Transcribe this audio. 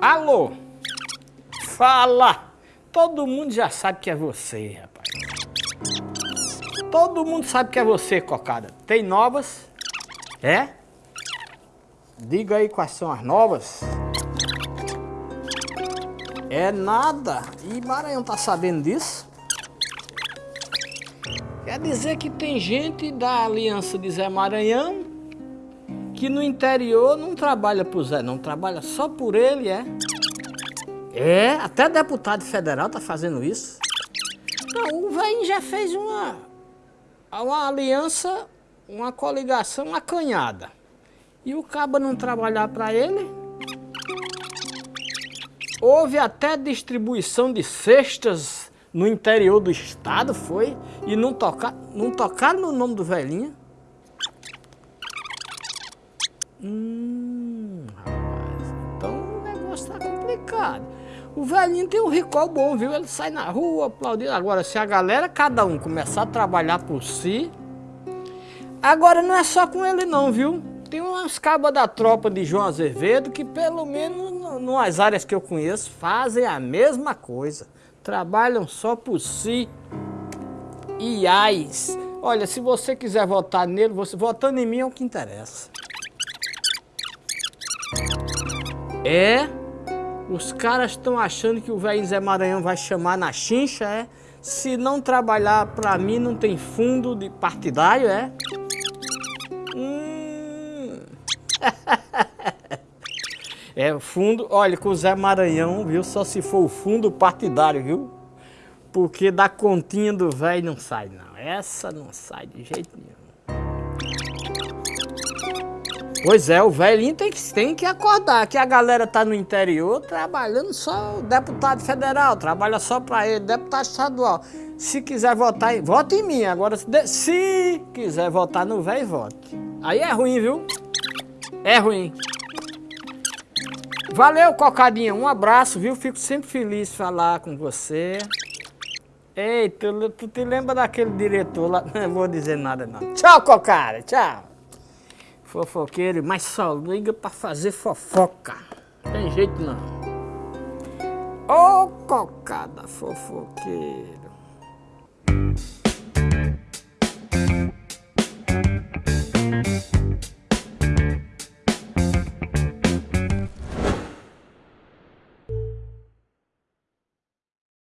Alô? Fala! Todo mundo já sabe que é você, rapaz. Todo mundo sabe que é você, cocada. Tem novas? É? Diga aí quais são as novas. É nada. E Maranhão tá sabendo disso? Quer dizer que tem gente da aliança de Zé Maranhão que no interior não trabalha por Zé, não trabalha só por ele, é? É, até deputado federal tá fazendo isso. Não, o velho já fez uma, uma aliança, uma coligação acanhada. E o cabo não trabalhar para ele? Houve até distribuição de cestas no interior do estado, foi? E não, tocar, não tocaram no nome do velhinho? Hum, rapaz, então o negócio tá complicado. O velhinho tem um recall bom, viu? Ele sai na rua aplaudindo. Agora, se a galera, cada um, começar a trabalhar por si... Agora, não é só com ele não, viu? Tem umas cabas da tropa de João Azevedo que, pelo menos nas áreas que eu conheço, fazem a mesma coisa. Trabalham só por si. IAs. Olha, se você quiser votar nele, você votando em mim é o que interessa. É, os caras estão achando que o velho Zé Maranhão vai chamar na chincha, é? Se não trabalhar pra mim, não tem fundo de partidário, é? Hum. é, fundo, olha, com o Zé Maranhão, viu? Só se for o fundo partidário, viu? Porque da continha do velho não sai, não. Essa não sai de jeito nenhum. Pois é, o velhinho tem que, tem que acordar, que a galera tá no interior trabalhando só o deputado federal, trabalha só para ele, deputado estadual. Se quiser votar, vote em mim. Agora, se quiser votar no velho, vote. Aí é ruim, viu? É ruim. Valeu, Cocadinha. Um abraço, viu? Fico sempre feliz de falar com você. Ei, tu, tu te lembra daquele diretor lá? Não vou dizer nada, não. Tchau, Cocada. Tchau fofoqueiro, mas só liga pra fazer fofoca. Tem jeito não. Ô oh, cocada fofoqueiro.